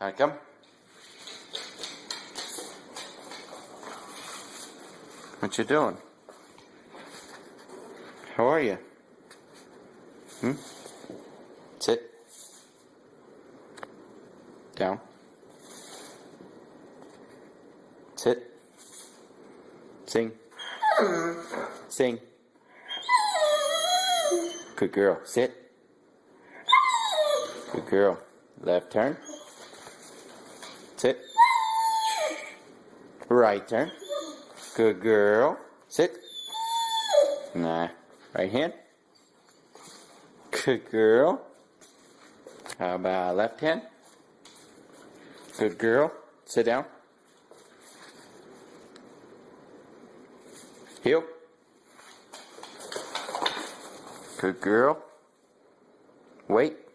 Come. What you doing? How are you? Hmm? Sit. Down. Sit. Sing. Sing. Good girl. Sit. Good girl. Left turn. Sit. Right turn. Good girl. Sit. Nah. Right hand. Good girl. How about left hand? Good girl. Sit down. Heel. Good girl. Wait.